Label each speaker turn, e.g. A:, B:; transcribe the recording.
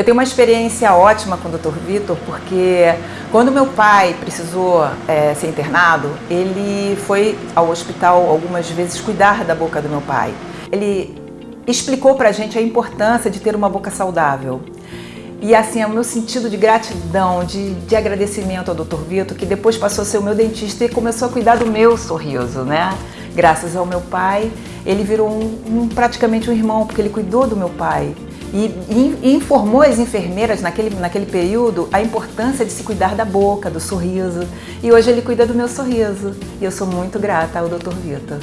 A: Eu tenho uma experiência ótima com o Dr. Vitor, porque quando meu pai precisou é, ser internado, ele foi ao hospital algumas vezes cuidar da boca do meu pai. Ele explicou pra gente a importância de ter uma boca saudável. E assim, é o meu sentido de gratidão, de, de agradecimento ao Dr. Vitor, que depois passou a ser o meu dentista e começou a cuidar do meu sorriso, né? Graças ao meu pai, ele virou um, um, praticamente um irmão, porque ele cuidou do meu pai. E, e, informou as enfermeiras naquele, naquele período a importância de se cuidar da boca, do sorriso. E hoje ele cuida do meu sorriso. E eu sou muito grata ao Dr. Vitor.